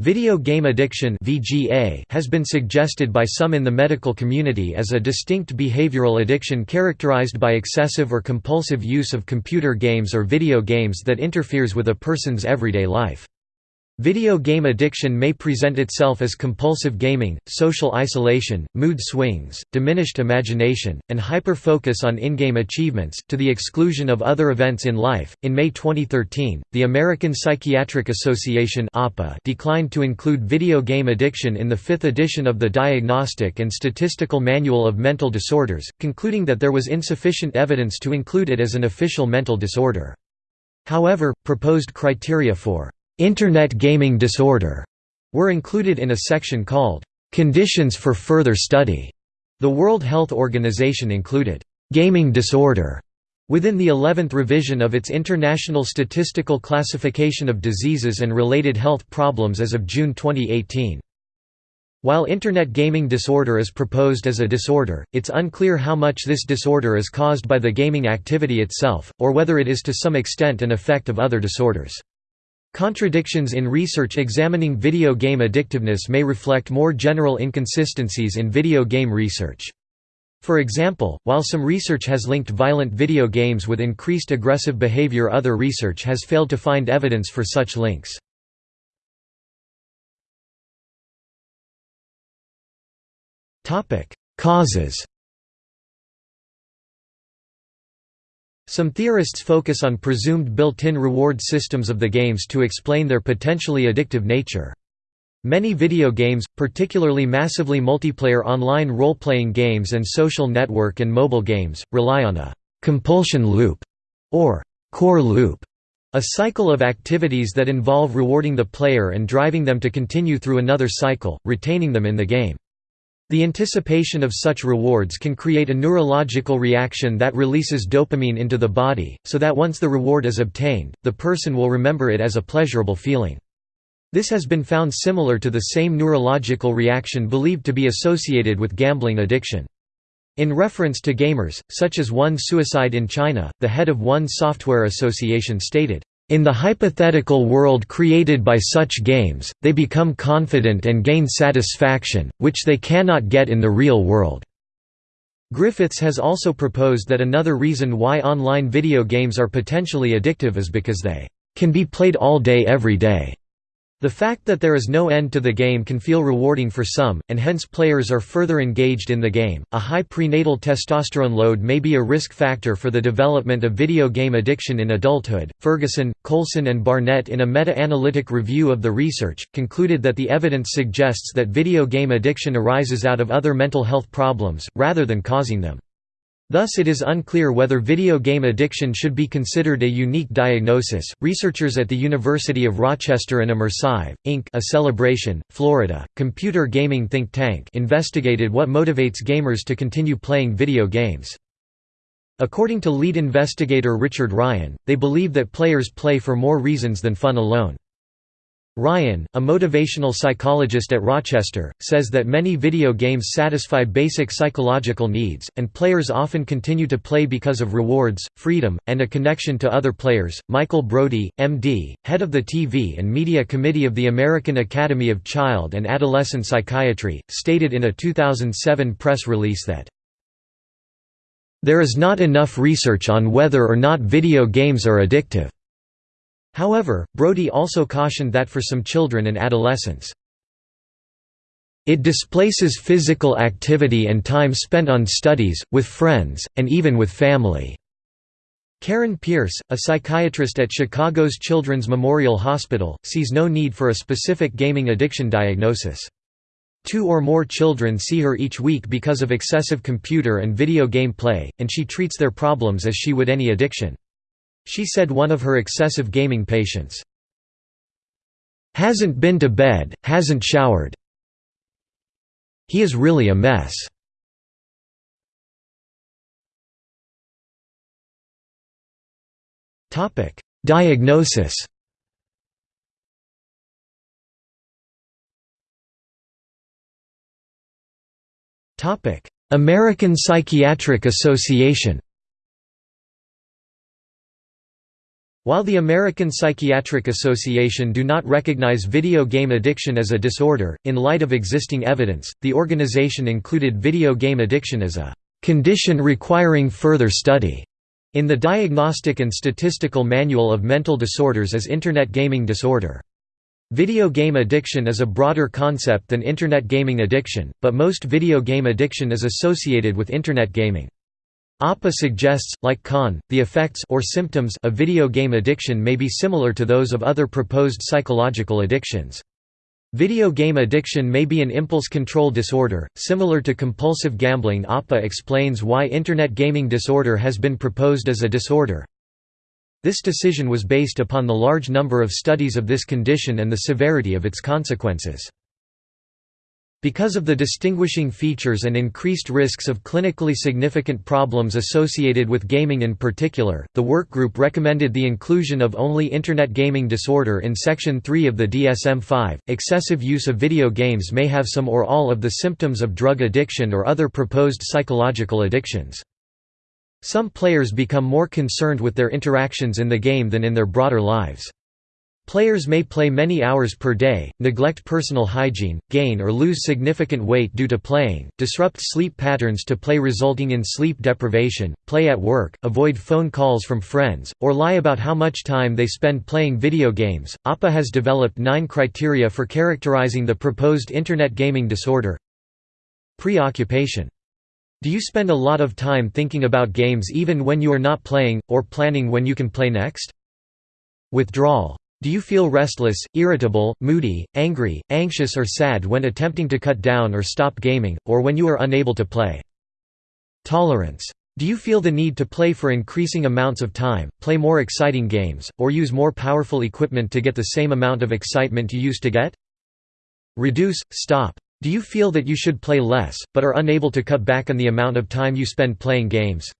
Video game addiction (VGA) has been suggested by some in the medical community as a distinct behavioral addiction characterized by excessive or compulsive use of computer games or video games that interferes with a person's everyday life. Video game addiction may present itself as compulsive gaming, social isolation, mood swings, diminished imagination, and hyper-focus on in-game achievements, to the exclusion of other events in life. In May 2013, the American Psychiatric Association declined to include video game addiction in the fifth edition of the Diagnostic and Statistical Manual of Mental Disorders, concluding that there was insufficient evidence to include it as an official mental disorder. However, proposed criteria for Internet gaming disorder were included in a section called Conditions for Further Study. The World Health Organization included gaming disorder within the 11th revision of its International Statistical Classification of Diseases and Related Health Problems as of June 2018. While Internet gaming disorder is proposed as a disorder, it's unclear how much this disorder is caused by the gaming activity itself, or whether it is to some extent an effect of other disorders. Contradictions in research examining video game addictiveness may reflect more general inconsistencies in video game research. For example, while some research has linked violent video games with increased aggressive behavior other research has failed to find evidence for such links. Causes Some theorists focus on presumed built-in reward systems of the games to explain their potentially addictive nature. Many video games, particularly massively multiplayer online role-playing games and social network and mobile games, rely on a «compulsion loop» or «core loop», a cycle of activities that involve rewarding the player and driving them to continue through another cycle, retaining them in the game. The anticipation of such rewards can create a neurological reaction that releases dopamine into the body, so that once the reward is obtained, the person will remember it as a pleasurable feeling. This has been found similar to the same neurological reaction believed to be associated with gambling addiction. In reference to gamers, such as one suicide in China, the head of one software association stated, in the hypothetical world created by such games, they become confident and gain satisfaction, which they cannot get in the real world. Griffiths has also proposed that another reason why online video games are potentially addictive is because they can be played all day every day. The fact that there is no end to the game can feel rewarding for some, and hence players are further engaged in the game. A high prenatal testosterone load may be a risk factor for the development of video game addiction in adulthood. Ferguson, Coulson, and Barnett, in a meta analytic review of the research, concluded that the evidence suggests that video game addiction arises out of other mental health problems, rather than causing them. Thus, it is unclear whether video game addiction should be considered a unique diagnosis. Researchers at the University of Rochester and Immersyve, Inc., a Celebration, Florida, computer gaming think tank, investigated what motivates gamers to continue playing video games. According to lead investigator Richard Ryan, they believe that players play for more reasons than fun alone. Ryan, a motivational psychologist at Rochester, says that many video games satisfy basic psychological needs, and players often continue to play because of rewards, freedom, and a connection to other players. Michael Brody, MD, head of the TV and Media Committee of the American Academy of Child and Adolescent Psychiatry, stated in a 2007 press release that there is not enough research on whether or not video games are addictive. However, Brody also cautioned that for some children and adolescents, it displaces physical activity and time spent on studies, with friends, and even with family. Karen Pierce, a psychiatrist at Chicago's Children's Memorial Hospital, sees no need for a specific gaming addiction diagnosis. Two or more children see her each week because of excessive computer and video game play, and she treats their problems as she would any addiction. She said one of her excessive gaming patients, "...hasn't been to bed, hasn't showered. He is really a mess." Diagnosis American Psychiatric Association While the American Psychiatric Association do not recognize video game addiction as a disorder, in light of existing evidence, the organization included video game addiction as a condition requiring further study in the Diagnostic and Statistical Manual of Mental Disorders as Internet Gaming Disorder. Video game addiction is a broader concept than Internet gaming addiction, but most video game addiction is associated with Internet gaming. APA suggests, like Khan, the effects or symptoms of video game addiction may be similar to those of other proposed psychological addictions. Video game addiction may be an impulse control disorder, similar to compulsive gambling APA explains why Internet gaming disorder has been proposed as a disorder. This decision was based upon the large number of studies of this condition and the severity of its consequences. Because of the distinguishing features and increased risks of clinically significant problems associated with gaming in particular, the workgroup recommended the inclusion of only Internet gaming disorder in Section 3 of the DSM-5. Excessive use of video games may have some or all of the symptoms of drug addiction or other proposed psychological addictions. Some players become more concerned with their interactions in the game than in their broader lives. Players may play many hours per day, neglect personal hygiene, gain or lose significant weight due to playing, disrupt sleep patterns to play resulting in sleep deprivation, play at work, avoid phone calls from friends, or lie about how much time they spend playing video games. APA has developed nine criteria for characterizing the proposed Internet gaming disorder. Preoccupation. Do you spend a lot of time thinking about games even when you are not playing, or planning when you can play next? Withdrawal. Do you feel restless, irritable, moody, angry, anxious or sad when attempting to cut down or stop gaming, or when you are unable to play? Tolerance. Do you feel the need to play for increasing amounts of time, play more exciting games, or use more powerful equipment to get the same amount of excitement you used to get? Reduce, stop. Do you feel that you should play less, but are unable to cut back on the amount of time you spend playing games?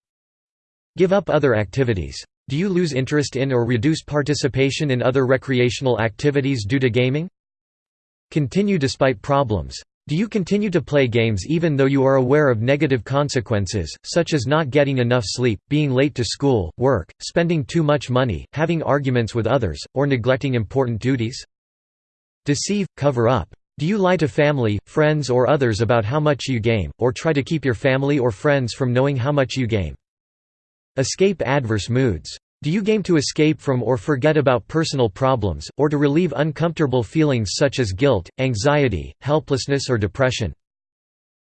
Give up other activities. Do you lose interest in or reduce participation in other recreational activities due to gaming? Continue despite problems. Do you continue to play games even though you are aware of negative consequences, such as not getting enough sleep, being late to school, work, spending too much money, having arguments with others, or neglecting important duties? Deceive, cover up. Do you lie to family, friends or others about how much you game, or try to keep your family or friends from knowing how much you game? Escape adverse moods. Do you game to escape from or forget about personal problems, or to relieve uncomfortable feelings such as guilt, anxiety, helplessness or depression?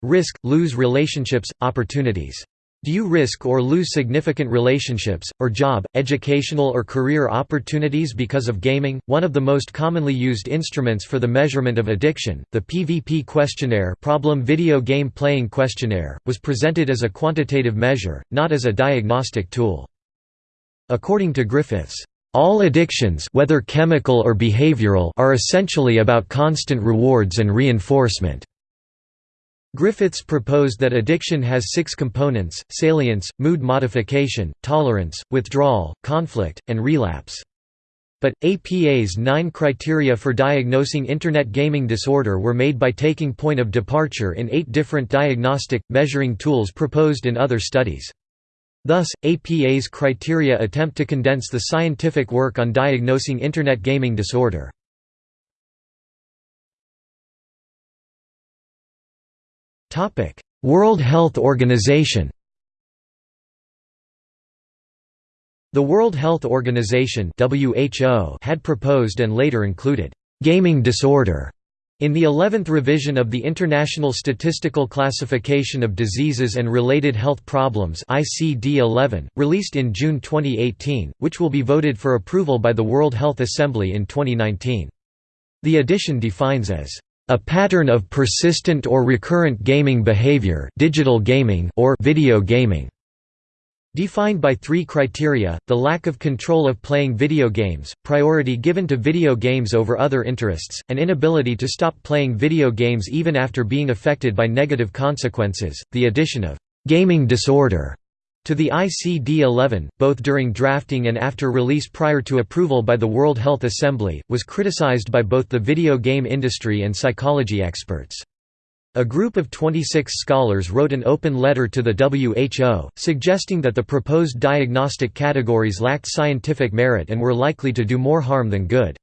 Risk – lose relationships, opportunities. Do you risk or lose significant relationships, or job, educational or career opportunities because of gaming? One of the most commonly used instruments for the measurement of addiction, the PVP questionnaire, Problem Video Game Playing Questionnaire, was presented as a quantitative measure, not as a diagnostic tool. According to Griffiths, all addictions whether chemical or behavioral are essentially about constant rewards and reinforcement. Griffiths proposed that addiction has six components, salience, mood modification, tolerance, withdrawal, conflict, and relapse. But, APA's nine criteria for diagnosing Internet gaming disorder were made by taking point of departure in eight different diagnostic, measuring tools proposed in other studies. Thus, APA's criteria attempt to condense the scientific work on diagnosing Internet gaming disorder. World Health Organization The World Health Organization WHO had proposed and later included, "...gaming disorder", in the 11th revision of the International Statistical Classification of Diseases and Related Health Problems ICD-11, released in June 2018, which will be voted for approval by the World Health Assembly in 2019. The addition defines as a pattern of persistent or recurrent gaming behavior digital gaming or video gaming Defined by three criteria, the lack of control of playing video games, priority given to video games over other interests, and inability to stop playing video games even after being affected by negative consequences, the addition of «gaming disorder» to the ICD-11, both during drafting and after release prior to approval by the World Health Assembly, was criticized by both the video game industry and psychology experts. A group of 26 scholars wrote an open letter to the WHO, suggesting that the proposed diagnostic categories lacked scientific merit and were likely to do more harm than good.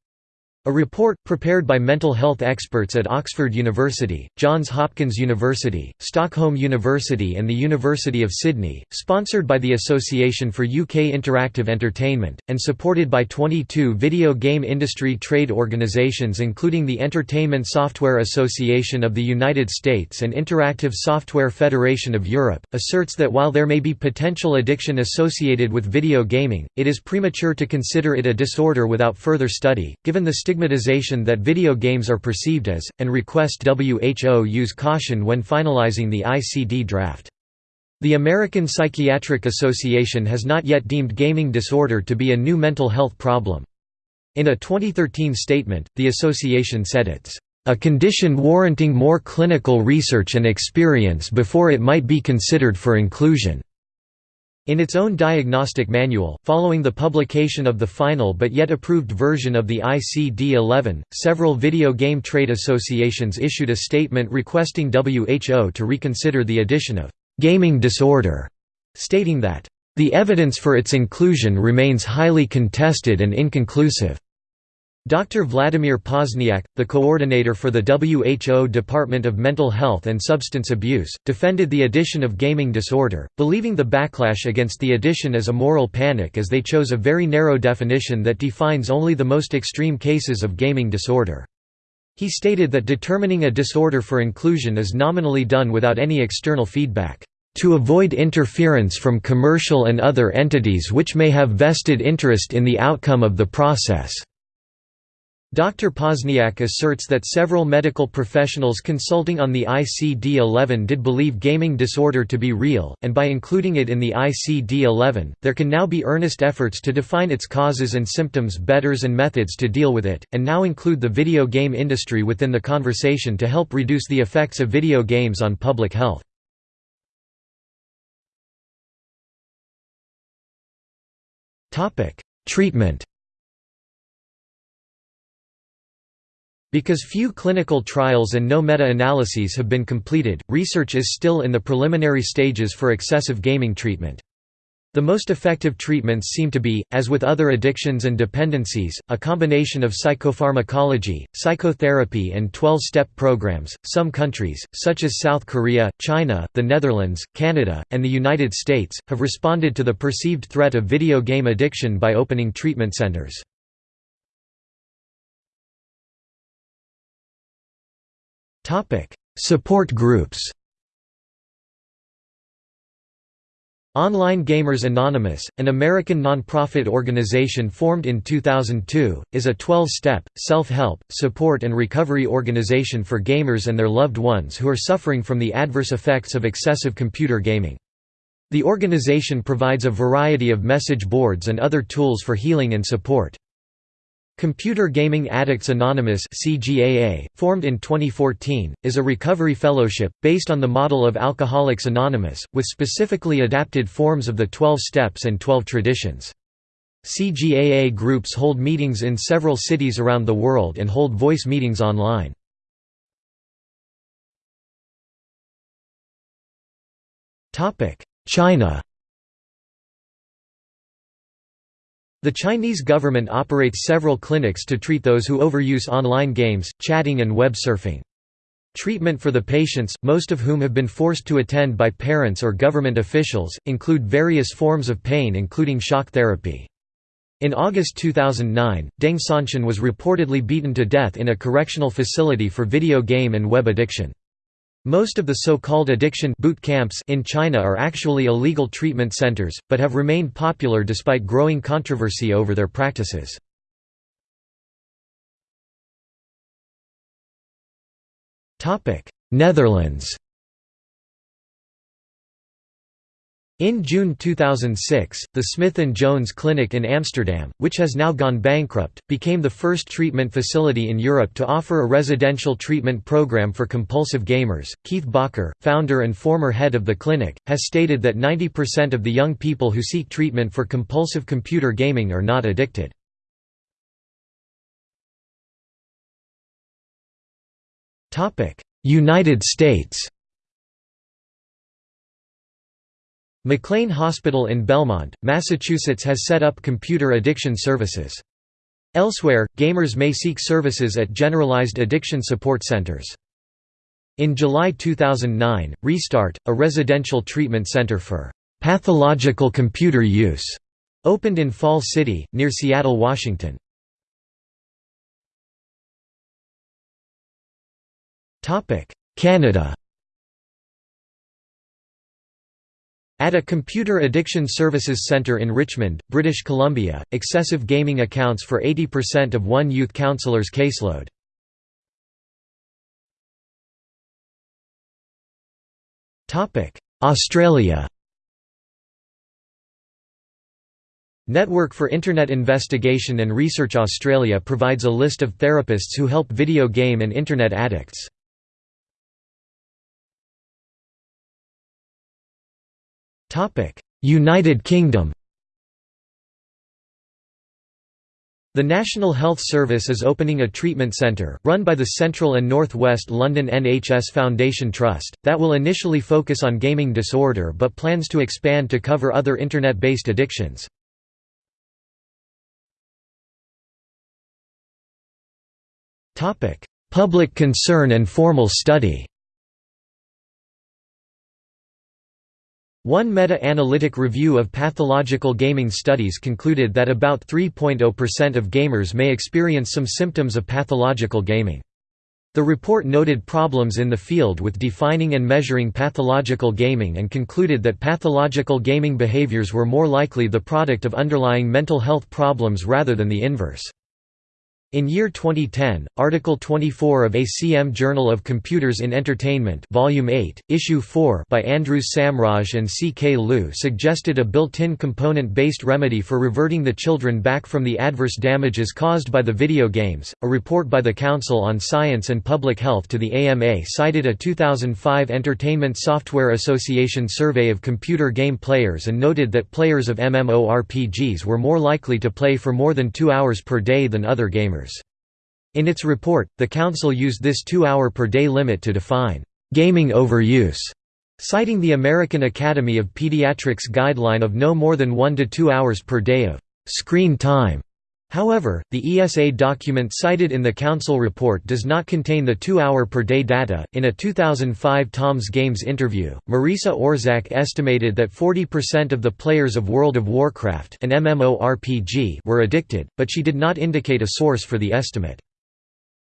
A report, prepared by mental health experts at Oxford University, Johns Hopkins University, Stockholm University and the University of Sydney, sponsored by the Association for UK Interactive Entertainment, and supported by 22 video game industry trade organisations including the Entertainment Software Association of the United States and Interactive Software Federation of Europe, asserts that while there may be potential addiction associated with video gaming, it is premature to consider it a disorder without further study, given the stigmatization that video games are perceived as, and request WHO use caution when finalizing the ICD draft. The American Psychiatric Association has not yet deemed gaming disorder to be a new mental health problem. In a 2013 statement, the association said it's a condition warranting more clinical research and experience before it might be considered for inclusion. In its own diagnostic manual, following the publication of the final but yet approved version of the ICD-11, several video game trade associations issued a statement requesting WHO to reconsider the addition of «gaming disorder», stating that «the evidence for its inclusion remains highly contested and inconclusive». Dr. Vladimir Pozniak, the coordinator for the WHO Department of Mental Health and Substance Abuse, defended the addition of gaming disorder, believing the backlash against the addition as a moral panic as they chose a very narrow definition that defines only the most extreme cases of gaming disorder. He stated that determining a disorder for inclusion is nominally done without any external feedback, "...to avoid interference from commercial and other entities which may have vested interest in the outcome of the process." Dr. Pozniak asserts that several medical professionals consulting on the ICD-11 did believe gaming disorder to be real, and by including it in the ICD-11, there can now be earnest efforts to define its causes and symptoms betters and methods to deal with it, and now include the video game industry within the conversation to help reduce the effects of video games on public health. Treatment Because few clinical trials and no meta-analyses have been completed, research is still in the preliminary stages for excessive gaming treatment. The most effective treatments seem to be, as with other addictions and dependencies, a combination of psychopharmacology, psychotherapy and 12-step programs. Some countries, such as South Korea, China, the Netherlands, Canada, and the United States, have responded to the perceived threat of video game addiction by opening treatment centers. Support groups Online Gamers Anonymous, an American nonprofit organization formed in 2002, is a 12-step, self-help, support and recovery organization for gamers and their loved ones who are suffering from the adverse effects of excessive computer gaming. The organization provides a variety of message boards and other tools for healing and support. Computer Gaming Addicts Anonymous CGAA, formed in 2014, is a recovery fellowship, based on the model of Alcoholics Anonymous, with specifically adapted forms of the 12 Steps and 12 Traditions. CGAA groups hold meetings in several cities around the world and hold voice meetings online. China The Chinese government operates several clinics to treat those who overuse online games, chatting and web surfing. Treatment for the patients, most of whom have been forced to attend by parents or government officials, include various forms of pain including shock therapy. In August 2009, Deng Senshan was reportedly beaten to death in a correctional facility for video game and web addiction. Most of the so-called addiction boot camps in China are actually illegal treatment centers, but have remained popular despite growing controversy over their practices. Netherlands In June 2006, the Smith & Jones Clinic in Amsterdam, which has now gone bankrupt, became the first treatment facility in Europe to offer a residential treatment program for compulsive gamers. Keith Bakker, founder and former head of the clinic, has stated that 90% of the young people who seek treatment for compulsive computer gaming are not addicted. United States McLean Hospital in Belmont, Massachusetts has set up computer addiction services. Elsewhere, gamers may seek services at generalized addiction support centers. In July 2009, Restart, a residential treatment center for pathological computer use, opened in Fall City, near Seattle, Washington. Canada At a Computer Addiction Services Centre in Richmond, British Columbia, excessive gaming accounts for 80% of one youth counselor's caseload. Australia Network for Internet Investigation and Research Australia provides a list of therapists who help video game and Internet addicts. United Kingdom. The National Health Service is opening a treatment centre, run by the Central and North West London NHS Foundation Trust, that will initially focus on gaming disorder but plans to expand to cover other Internet-based addictions. Public concern and formal study One meta-analytic review of pathological gaming studies concluded that about 3.0% of gamers may experience some symptoms of pathological gaming. The report noted problems in the field with defining and measuring pathological gaming and concluded that pathological gaming behaviors were more likely the product of underlying mental health problems rather than the inverse. In year 2010, Article 24 of ACM Journal of Computers in Entertainment Volume 8, Issue 4 by Andrews Samraj and C. K. Liu suggested a built-in component-based remedy for reverting the children back from the adverse damages caused by the video games. A report by the Council on Science and Public Health to the AMA cited a 2005 Entertainment Software Association survey of computer game players and noted that players of MMORPGs were more likely to play for more than two hours per day than other gamers. In its report, the Council used this two-hour per day limit to define «gaming overuse», citing the American Academy of Pediatrics guideline of no more than one to two hours per day of «screen time». However, the ESA document cited in the Council report does not contain the two-hour per day data. In a 2005 Tom's Games interview, Maressa Orzack estimated that 40% of the players of World of Warcraft an MMORPG were addicted, but she did not indicate a source for the estimate.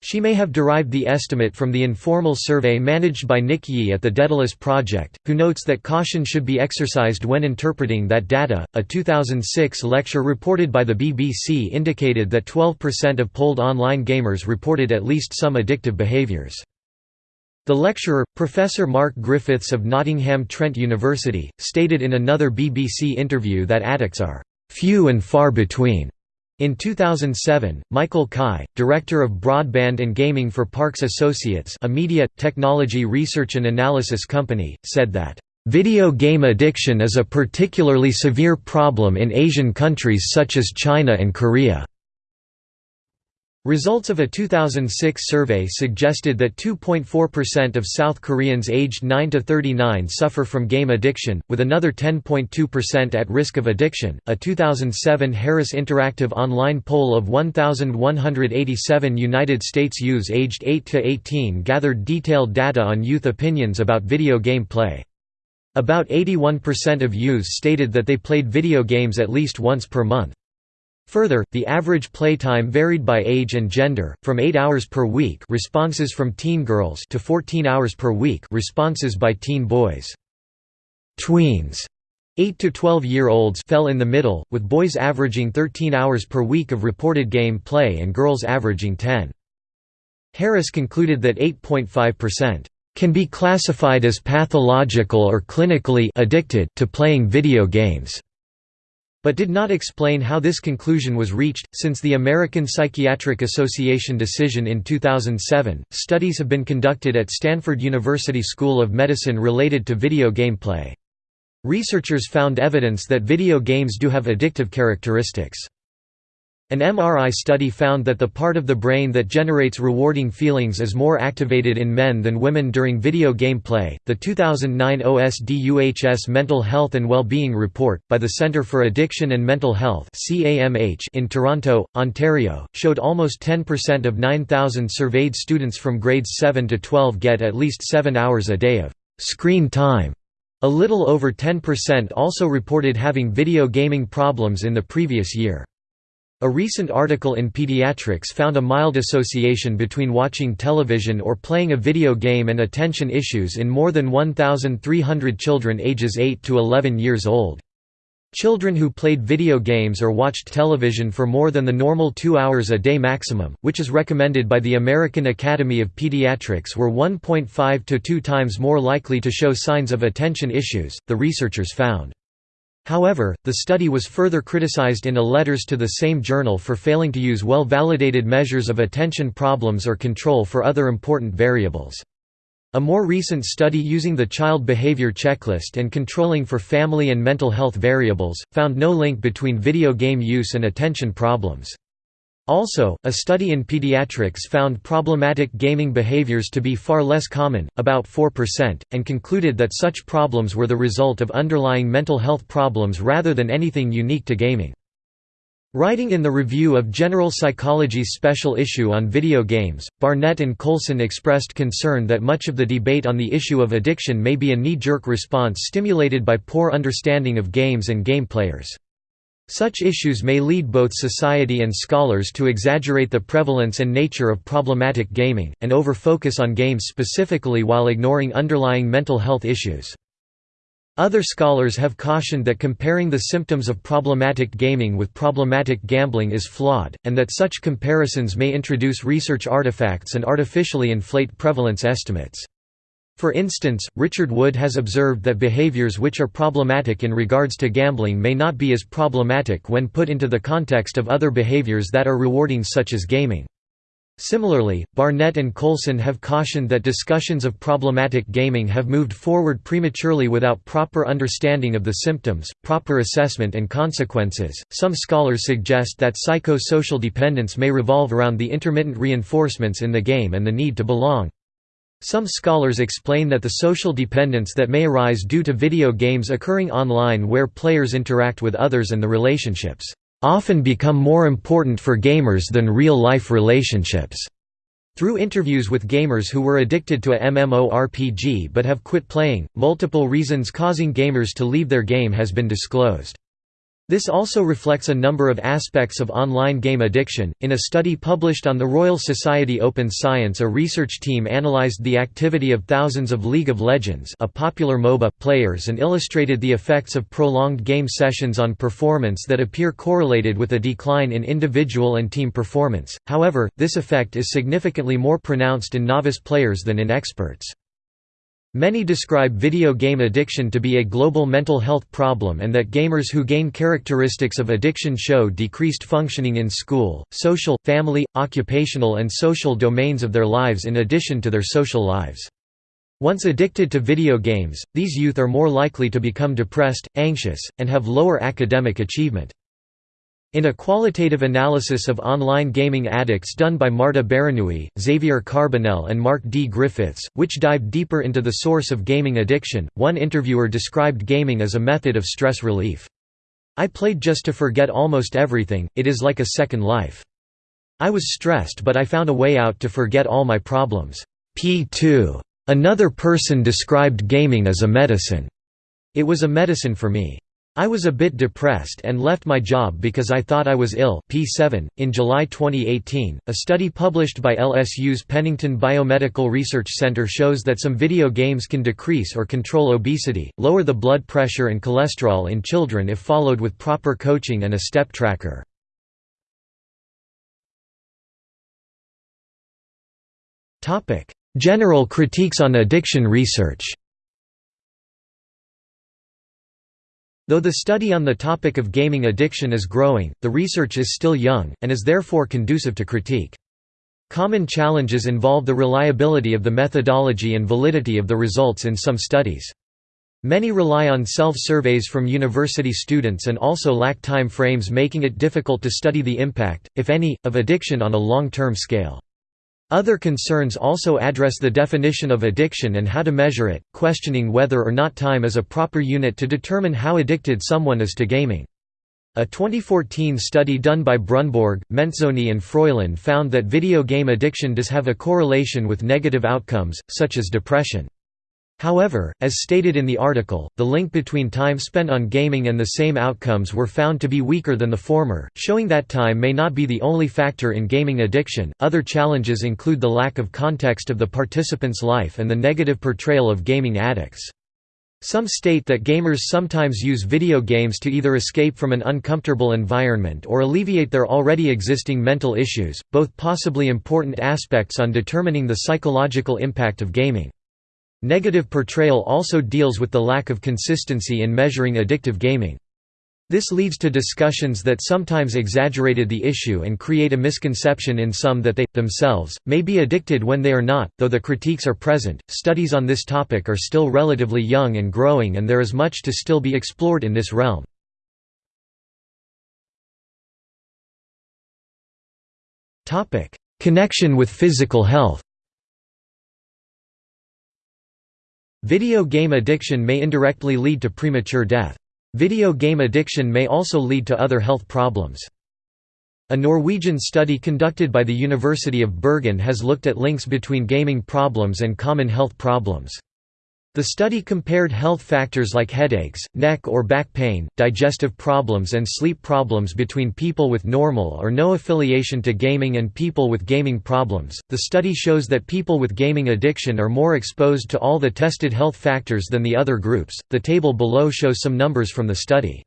She may have derived the estimate from the informal survey managed by Nick Yee at the Daedalus Project, who notes that caution should be exercised when interpreting that data. A 2006 lecture reported by the BBC indicated that 12% of polled online gamers reported at least some addictive behaviours. The lecturer, Professor Mark Griffiths of Nottingham Trent University, stated in another BBC interview that addicts are few and far between in 2007, Michael Cai, director of broadband and gaming for Parks Associates a media, technology research and analysis company, said that, "...video game addiction is a particularly severe problem in Asian countries such as China and Korea." Results of a 2006 survey suggested that 2.4% of South Koreans aged 9 to 39 suffer from game addiction, with another 10.2% at risk of addiction. A 2007 Harris Interactive online poll of 1,187 United States youths aged 8 to 18 gathered detailed data on youth opinions about video game play. About 81% of youths stated that they played video games at least once per month. Further, the average playtime varied by age and gender, from 8 hours per week responses from teen girls to 14 hours per week responses by teen boys. Tweens 8 to 12-year-olds fell in the middle, with boys averaging 13 hours per week of reported game play and girls averaging 10. Harris concluded that 8.5% can be classified as pathological or clinically addicted to playing video games but did not explain how this conclusion was reached. Since the American Psychiatric Association decision in 2007, studies have been conducted at Stanford University School of Medicine related to video gameplay. Researchers found evidence that video games do have addictive characteristics. An MRI study found that the part of the brain that generates rewarding feelings is more activated in men than women during video game play. The 2009 OSDUHS Mental Health and Wellbeing Report, by the Centre for Addiction and Mental Health (CAMH) in Toronto, Ontario, showed almost 10% of 9,000 surveyed students from grades 7 to 12 get at least 7 hours a day of screen time. A little over 10% also reported having video gaming problems in the previous year. A recent article in Pediatrics found a mild association between watching television or playing a video game and attention issues in more than 1,300 children ages 8 to 11 years old. Children who played video games or watched television for more than the normal two hours a day maximum, which is recommended by the American Academy of Pediatrics were 1.5 to 2 times more likely to show signs of attention issues, the researchers found. However, the study was further criticized in a letters to the same journal for failing to use well-validated measures of attention problems or control for other important variables. A more recent study using the Child Behavior Checklist and controlling for family and mental health variables, found no link between video game use and attention problems. Also, a study in pediatrics found problematic gaming behaviors to be far less common, about 4%, and concluded that such problems were the result of underlying mental health problems rather than anything unique to gaming. Writing in the Review of General Psychology's special issue on video games, Barnett and Coulson expressed concern that much of the debate on the issue of addiction may be a knee-jerk response stimulated by poor understanding of games and game players. Such issues may lead both society and scholars to exaggerate the prevalence and nature of problematic gaming, and over-focus on games specifically while ignoring underlying mental health issues. Other scholars have cautioned that comparing the symptoms of problematic gaming with problematic gambling is flawed, and that such comparisons may introduce research artifacts and artificially inflate prevalence estimates. For instance, Richard Wood has observed that behaviors which are problematic in regards to gambling may not be as problematic when put into the context of other behaviors that are rewarding such as gaming. Similarly, Barnett and Coulson have cautioned that discussions of problematic gaming have moved forward prematurely without proper understanding of the symptoms, proper assessment, and consequences. Some scholars suggest that psycho-social dependence may revolve around the intermittent reinforcements in the game and the need to belong. Some scholars explain that the social dependence that may arise due to video games occurring online where players interact with others and the relationships often become more important for gamers than real-life relationships. Through interviews with gamers who were addicted to a MMORPG but have quit playing, multiple reasons causing gamers to leave their game has been disclosed. This also reflects a number of aspects of online game addiction. In a study published on the Royal Society Open Science, a research team analyzed the activity of thousands of League of Legends, a popular MOBA, players and illustrated the effects of prolonged game sessions on performance that appear correlated with a decline in individual and team performance. However, this effect is significantly more pronounced in novice players than in experts. Many describe video game addiction to be a global mental health problem and that gamers who gain characteristics of addiction show decreased functioning in school, social, family, occupational and social domains of their lives in addition to their social lives. Once addicted to video games, these youth are more likely to become depressed, anxious, and have lower academic achievement. In a qualitative analysis of online gaming addicts done by Marta Beranuy, Xavier Carbonell and Mark D. Griffiths, which dived deeper into the source of gaming addiction, one interviewer described gaming as a method of stress relief. I played just to forget almost everything, it is like a second life. I was stressed but I found a way out to forget all my problems. P2. Another person described gaming as a medicine. It was a medicine for me. I was a bit depressed and left my job because I thought I was ill P7. .In July 2018, a study published by LSU's Pennington Biomedical Research Center shows that some video games can decrease or control obesity, lower the blood pressure and cholesterol in children if followed with proper coaching and a step tracker. General critiques on addiction research Though the study on the topic of gaming addiction is growing, the research is still young, and is therefore conducive to critique. Common challenges involve the reliability of the methodology and validity of the results in some studies. Many rely on self-surveys from university students and also lack time frames making it difficult to study the impact, if any, of addiction on a long-term scale. Other concerns also address the definition of addiction and how to measure it, questioning whether or not time is a proper unit to determine how addicted someone is to gaming. A 2014 study done by Brunborg, Mentzoni and Froylan found that video game addiction does have a correlation with negative outcomes, such as depression. However, as stated in the article, the link between time spent on gaming and the same outcomes were found to be weaker than the former, showing that time may not be the only factor in gaming addiction. Other challenges include the lack of context of the participant's life and the negative portrayal of gaming addicts. Some state that gamers sometimes use video games to either escape from an uncomfortable environment or alleviate their already existing mental issues, both possibly important aspects on determining the psychological impact of gaming. Negative portrayal also deals with the lack of consistency in measuring addictive gaming. This leads to discussions that sometimes exaggerated the issue and create a misconception in some that they, themselves, may be addicted when they are not. Though the critiques are present, studies on this topic are still relatively young and growing, and there is much to still be explored in this realm. Connection with physical health Video game addiction may indirectly lead to premature death. Video game addiction may also lead to other health problems. A Norwegian study conducted by the University of Bergen has looked at links between gaming problems and common health problems. The study compared health factors like headaches, neck or back pain, digestive problems and sleep problems between people with normal or no affiliation to gaming and people with gaming problems. The study shows that people with gaming addiction are more exposed to all the tested health factors than the other groups. The table below shows some numbers from the study.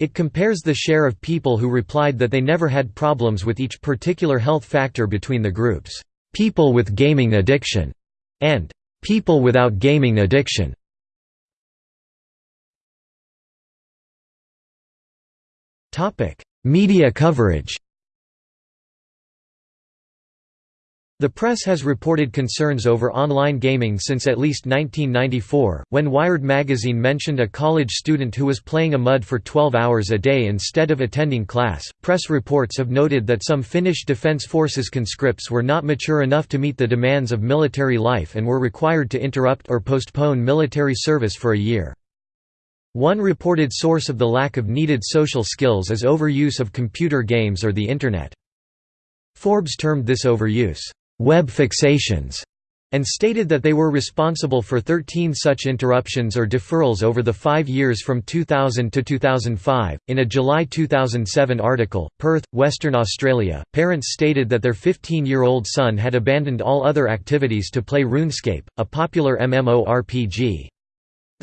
It compares the share of people who replied that they never had problems with each particular health factor between the groups, people with gaming addiction and People without gaming addiction. Media coverage The press has reported concerns over online gaming since at least 1994, when Wired magazine mentioned a college student who was playing a MUD for 12 hours a day instead of attending class. Press reports have noted that some Finnish Defence Forces conscripts were not mature enough to meet the demands of military life and were required to interrupt or postpone military service for a year. One reported source of the lack of needed social skills is overuse of computer games or the Internet. Forbes termed this overuse, web fixations and stated that they were responsible for 13 such interruptions or deferrals over the five years from 2000 to 2005. In a July 2007 article, Perth, Western Australia, parents stated that their 15 year old son had abandoned all other activities to play RuneScape, a popular MMORPG.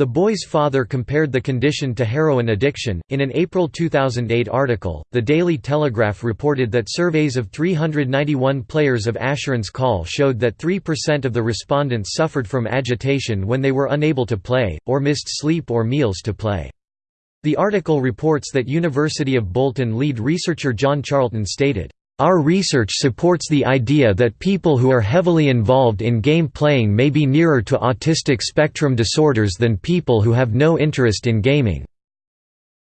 The boy's father compared the condition to heroin addiction. In an April 2008 article, The Daily Telegraph reported that surveys of 391 players of Asheron's Call showed that 3% of the respondents suffered from agitation when they were unable to play, or missed sleep or meals to play. The article reports that University of Bolton lead researcher John Charlton stated, our research supports the idea that people who are heavily involved in game playing may be nearer to autistic spectrum disorders than people who have no interest in gaming.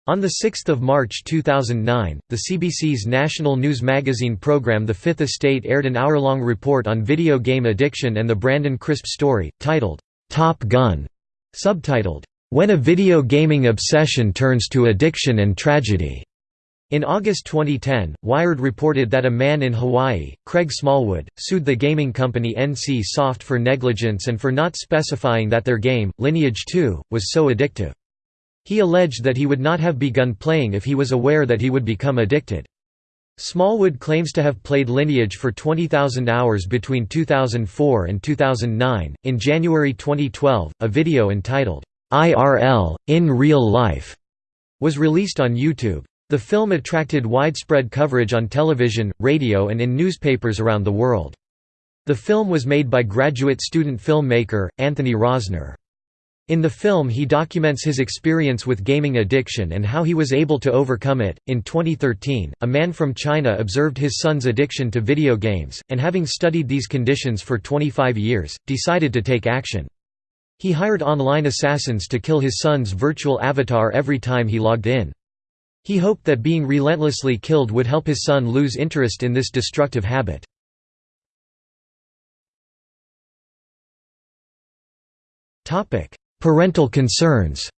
On 6 March 2009, the CBC's national news magazine program The Fifth Estate aired an hour-long report on video game addiction and the Brandon Crisp story, titled, "'Top Gun", subtitled, "'When a Video Gaming Obsession Turns to Addiction and Tragedy". In August 2010, Wired reported that a man in Hawaii, Craig Smallwood, sued the gaming company NC Soft for negligence and for not specifying that their game, Lineage 2, was so addictive. He alleged that he would not have begun playing if he was aware that he would become addicted. Smallwood claims to have played Lineage for 20,000 hours between 2004 and 2009. In January 2012, a video entitled, IRL, In Real Life, was released on YouTube. The film attracted widespread coverage on television, radio and in newspapers around the world. The film was made by graduate student filmmaker, Anthony Rosner. In the film, he documents his experience with gaming addiction and how he was able to overcome it. In 2013, a man from China observed his son's addiction to video games, and having studied these conditions for 25 years, decided to take action. He hired online assassins to kill his son's virtual avatar every time he logged in. He hoped that being relentlessly killed would help his son lose interest in this destructive habit. Parental concerns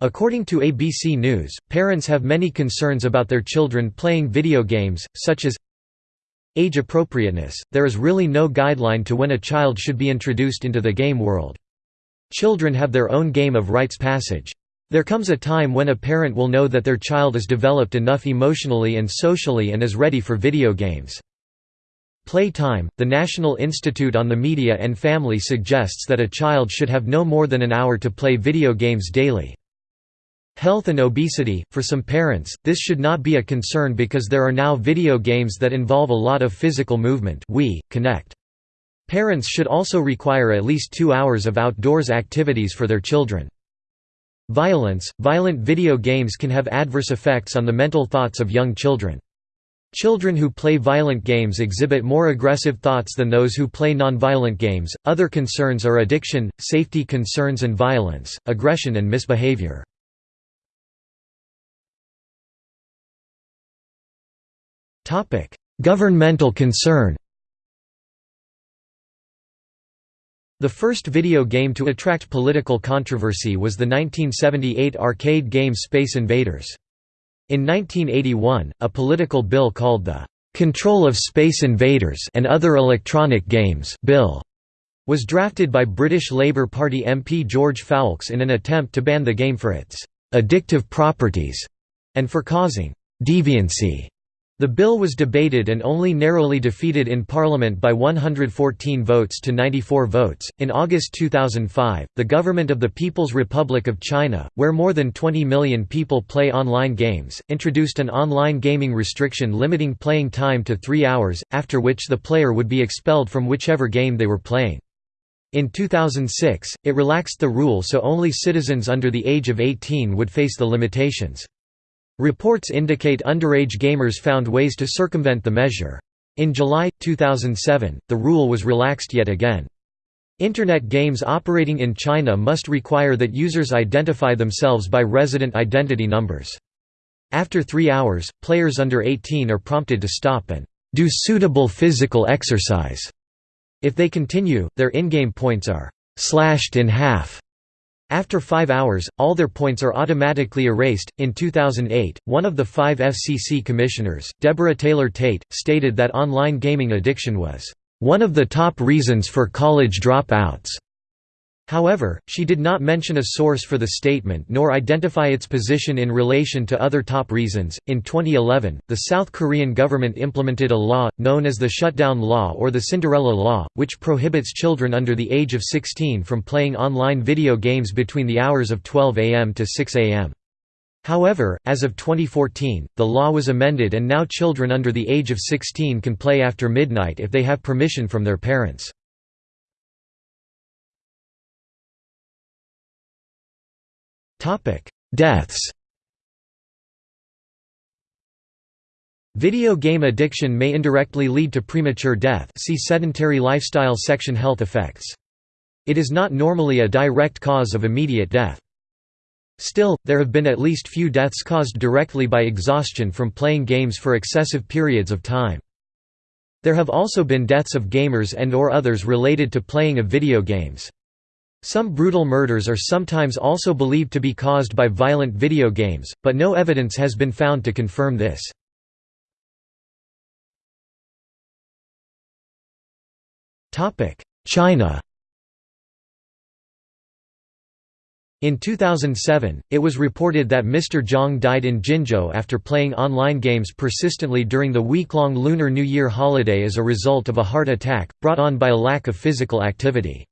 According to ABC News, parents have many concerns about their children playing video games, such as Age appropriateness – There is really no guideline to when a child should be introduced into the game world. Children have their own game of rites passage. There comes a time when a parent will know that their child is developed enough emotionally and socially and is ready for video games. Playtime – The National Institute on the Media and Family suggests that a child should have no more than an hour to play video games daily. Health and obesity – For some parents, this should not be a concern because there are now video games that involve a lot of physical movement Wii, Kinect. Parents should also require at least two hours of outdoors activities for their children. Violence – Violent video games can have adverse effects on the mental thoughts of young children. Children who play violent games exhibit more aggressive thoughts than those who play nonviolent games. Other concerns are addiction, safety concerns, and violence, aggression, and misbehavior. Governmental concern The first video game to attract political controversy was the 1978 arcade game Space Invaders. In 1981, a political bill called the "'Control of Space Invaders and Other Electronic Games' Bill' was drafted by British Labour Party MP George Foulkes in an attempt to ban the game for its "'addictive properties' and for causing "'deviancy' The bill was debated and only narrowly defeated in Parliament by 114 votes to 94 votes. In August 2005, the government of the People's Republic of China, where more than 20 million people play online games, introduced an online gaming restriction limiting playing time to three hours, after which the player would be expelled from whichever game they were playing. In 2006, it relaxed the rule so only citizens under the age of 18 would face the limitations. Reports indicate underage gamers found ways to circumvent the measure. In July, 2007, the rule was relaxed yet again. Internet games operating in China must require that users identify themselves by resident identity numbers. After three hours, players under 18 are prompted to stop and do suitable physical exercise. If they continue, their in-game points are slashed in half. After five hours, all their points are automatically erased. In 2008, one of the five FCC commissioners, Deborah Taylor Tate, stated that online gaming addiction was one of the top reasons for college dropouts. However, she did not mention a source for the statement nor identify its position in relation to other top reasons. In 2011, the South Korean government implemented a law, known as the Shutdown Law or the Cinderella Law, which prohibits children under the age of 16 from playing online video games between the hours of 12 am to 6 am. However, as of 2014, the law was amended and now children under the age of 16 can play after midnight if they have permission from their parents. Deaths Video game addiction may indirectly lead to premature death see sedentary lifestyle section Health effects. It is not normally a direct cause of immediate death. Still, there have been at least few deaths caused directly by exhaustion from playing games for excessive periods of time. There have also been deaths of gamers and or others related to playing of video games. Some brutal murders are sometimes also believed to be caused by violent video games, but no evidence has been found to confirm this. China In 2007, it was reported that Mr. Zhang died in Jinzhou after playing online games persistently during the week-long Lunar New Year holiday as a result of a heart attack, brought on by a lack of physical activity.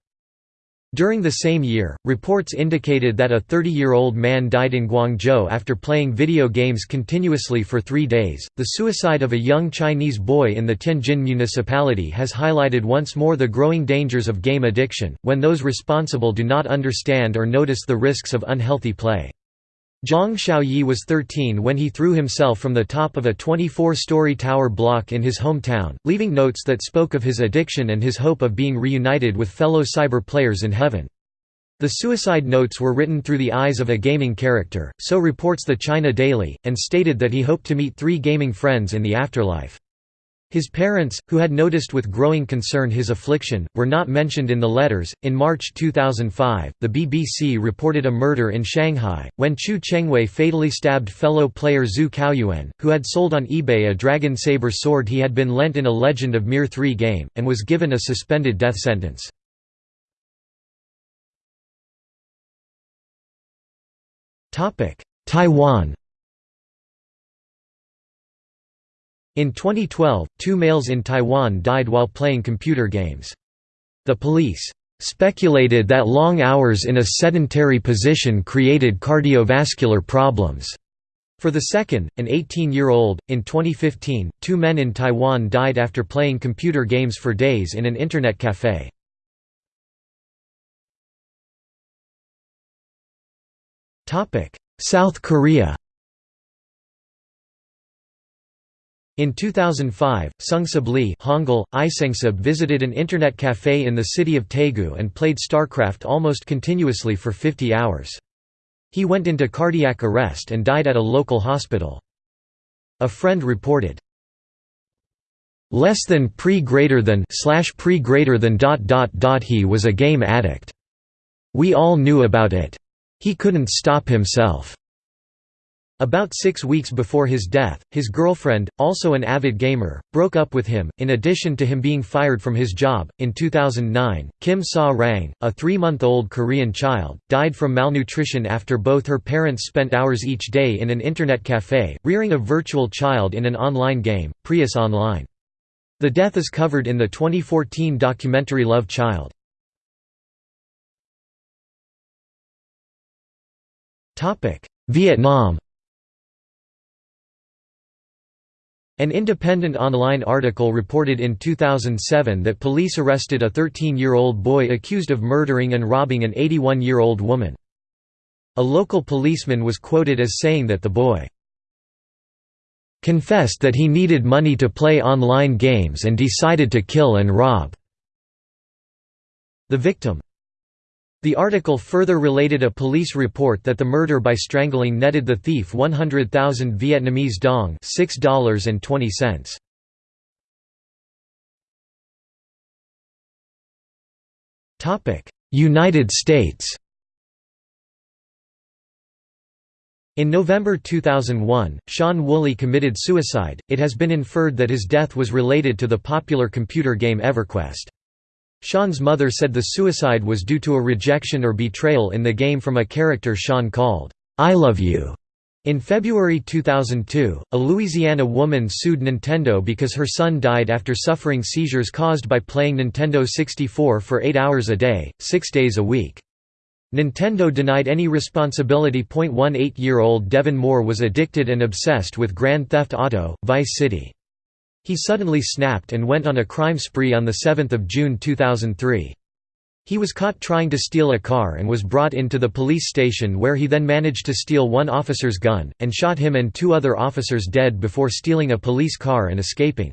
During the same year, reports indicated that a 30-year-old man died in Guangzhou after playing video games continuously for three days. The suicide of a young Chinese boy in the Tianjin municipality has highlighted once more the growing dangers of game addiction, when those responsible do not understand or notice the risks of unhealthy play. Zhang Xiaoyi was 13 when he threw himself from the top of a 24-story tower block in his hometown, leaving notes that spoke of his addiction and his hope of being reunited with fellow cyber players in heaven. The suicide notes were written through the eyes of a gaming character, so reports the China Daily, and stated that he hoped to meet three gaming friends in the afterlife. His parents, who had noticed with growing concern his affliction, were not mentioned in the letters. In March 2005, the BBC reported a murder in Shanghai, when Qiu Chengwei fatally stabbed fellow player Zhu Caoyuan, who had sold on eBay a dragon saber sword he had been lent in a Legend of Mir 3 game, and was given a suspended death sentence. Taiwan In 2012, two males in Taiwan died while playing computer games. The police speculated that long hours in a sedentary position created cardiovascular problems. For the second, an 18-year-old, in 2015, two men in Taiwan died after playing computer games for days in an internet café. South Korea In 2005, Seungsub Lee Hangul, Isengsub visited an internet cafe in the city of Daegu and played StarCraft almost continuously for 50 hours. He went into cardiac arrest and died at a local hospital. A friend reported, less than pre greater than slash pre greater than dot dot dot he was a game addict. We all knew about it. He couldn't stop himself. About six weeks before his death, his girlfriend, also an avid gamer, broke up with him. In addition to him being fired from his job, in 2009, Kim Sa Rang, a three month old Korean child, died from malnutrition after both her parents spent hours each day in an internet cafe, rearing a virtual child in an online game, Prius Online. The death is covered in the 2014 documentary Love Child. Vietnam An independent online article reported in 2007 that police arrested a 13-year-old boy accused of murdering and robbing an 81-year-old woman. A local policeman was quoted as saying that the boy confessed that he needed money to play online games and decided to kill and rob the victim. The article further related a police report that the murder by strangling netted the thief 100,000 Vietnamese dong $6.20. United States In November 2001, Shawn Woolley committed suicide. It has been inferred that his death was related to the popular computer game EverQuest. Shawn's mother said the suicide was due to a rejection or betrayal in the game from a character Shawn called, I Love You. In February 2002, a Louisiana woman sued Nintendo because her son died after suffering seizures caused by playing Nintendo 64 for 8 hours a day, 6 days a week. Nintendo denied any responsibility. 18-year-old Devin Moore was addicted and obsessed with Grand Theft Auto, Vice City. He suddenly snapped and went on a crime spree on 7 June 2003. He was caught trying to steal a car and was brought into the police station where he then managed to steal one officer's gun, and shot him and two other officers dead before stealing a police car and escaping.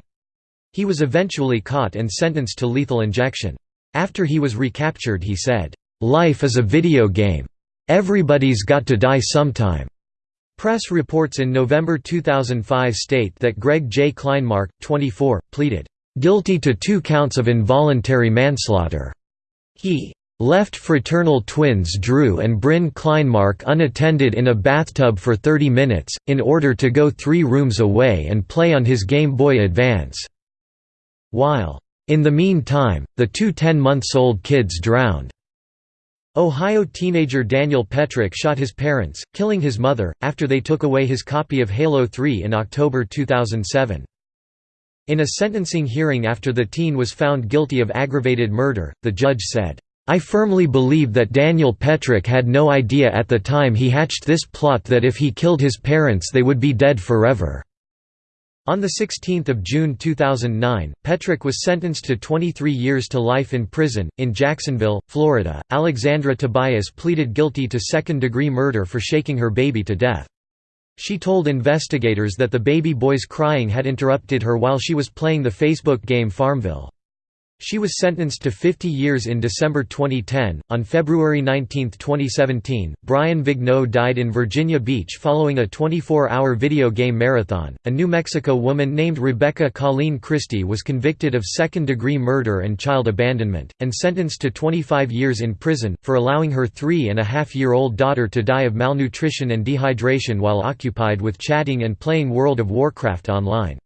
He was eventually caught and sentenced to lethal injection. After he was recaptured he said, "'Life is a video game. Everybody's got to die sometime. Press reports in November 2005 state that Greg J. Kleinmark, 24, pleaded, "...guilty to two counts of involuntary manslaughter." He left fraternal twins Drew and Bryn Kleinmark unattended in a bathtub for 30 minutes, in order to go three rooms away and play on his Game Boy Advance. While, in the meantime, the two 10-months-old kids drowned. Ohio teenager Daniel Petric shot his parents, killing his mother, after they took away his copy of Halo 3 in October 2007. In a sentencing hearing after the teen was found guilty of aggravated murder, the judge said, I firmly believe that Daniel Petric had no idea at the time he hatched this plot that if he killed his parents they would be dead forever. On 16 June 2009, Petric was sentenced to 23 years to life in prison. In Jacksonville, Florida, Alexandra Tobias pleaded guilty to second degree murder for shaking her baby to death. She told investigators that the baby boy's crying had interrupted her while she was playing the Facebook game Farmville. She was sentenced to 50 years in December 2010. On February 19, 2017, Brian Vigneault died in Virginia Beach following a 24 hour video game marathon. A New Mexico woman named Rebecca Colleen Christie was convicted of second degree murder and child abandonment, and sentenced to 25 years in prison, for allowing her three and a half year old daughter to die of malnutrition and dehydration while occupied with chatting and playing World of Warcraft online.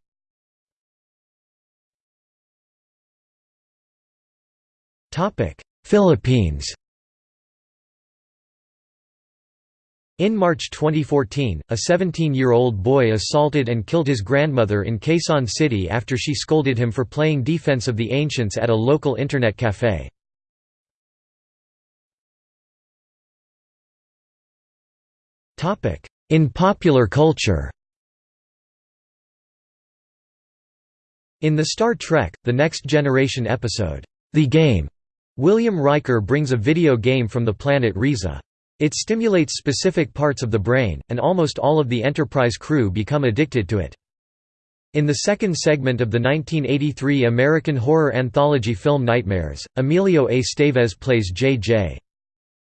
Philippines In March 2014, a 17-year-old boy assaulted and killed his grandmother in Quezon City after she scolded him for playing Defense of the Ancients at a local internet café. In popular culture In the Star Trek, The Next Generation episode, The Game, William Riker brings a video game from the planet Risa. It stimulates specific parts of the brain, and almost all of the Enterprise crew become addicted to it. In the second segment of the 1983 American horror anthology film Nightmares, Emilio A. Estevez plays J.J.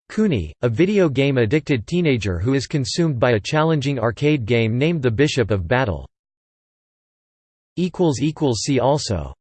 Cooney, a video game-addicted teenager who is consumed by a challenging arcade game named The Bishop of Battle. See also